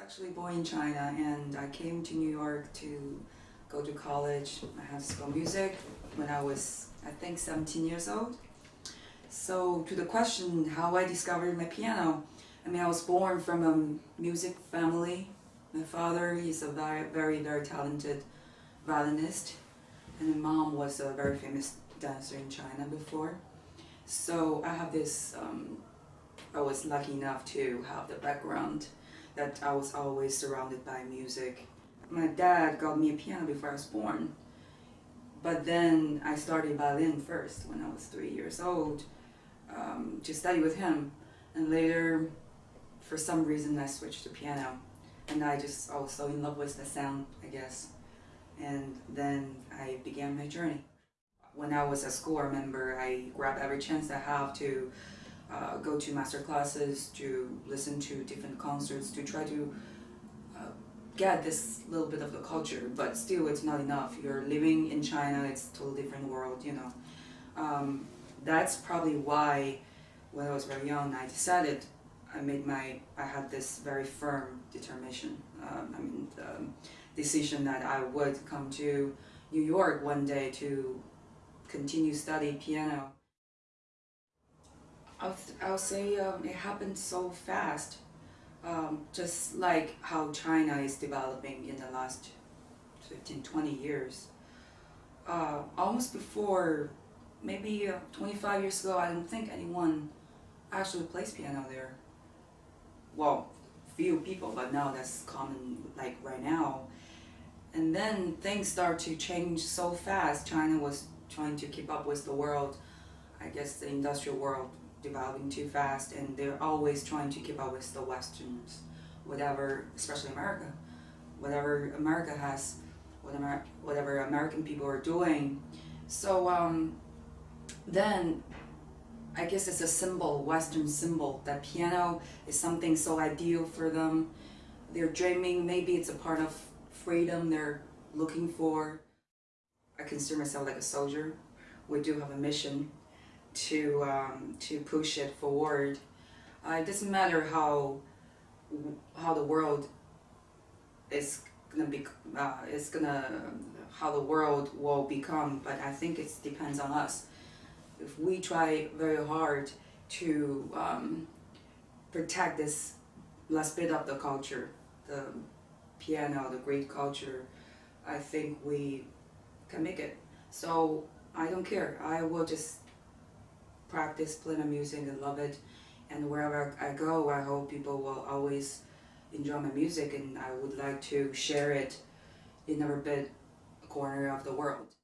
actually born in China and I came to New York to go to college. I had school music when I was, I think, 17 years old. So to the question how I discovered my piano, I mean, I was born from a music family. My father, he's a very, very, very talented violinist and my mom was a very famous dancer in China before. So I have this, um, I was lucky enough to have the background that I was always surrounded by music. My dad got me a piano before I was born. But then I started violin first when I was three years old um, to study with him. And later, for some reason, I switched to piano. And I just, I was so in love with the sound, I guess. And then I began my journey. When I was at school, I remember I grabbed every chance I have to uh, go to master classes, to listen to different concerts, to try to uh, get this little bit of the culture, but still it's not enough. You're living in China, it's a totally different world, you know. Um, that's probably why when I was very young, I decided I made my, I had this very firm determination, um, I mean, decision that I would come to New York one day to continue study piano. I'll, I'll say um, it happened so fast, um, just like how China is developing in the last 15, 20 years. Uh, almost before, maybe uh, 25 years ago, I didn't think anyone actually plays piano there. Well, few people, but now that's common like right now. And then things start to change so fast. China was trying to keep up with the world, I guess the industrial world developing too fast and they're always trying to keep up with the westerns. Whatever especially america. Whatever america has whatever whatever american people are doing. So um, then i guess it's a symbol western symbol that piano is something so ideal for them. They're dreaming maybe it's a part of freedom they're looking for. I consider myself like a soldier. We do have a mission to um, to push it forward. Uh, it doesn't matter how how the world is gonna be uh, is gonna how the world will become, but I think it depends on us. If we try very hard to um, protect this last bit of the culture, the piano, the great culture, I think we can make it. So I don't care. I will just practice playing my music and love it. And wherever I go, I hope people will always enjoy my music and I would like to share it in every bit corner of the world.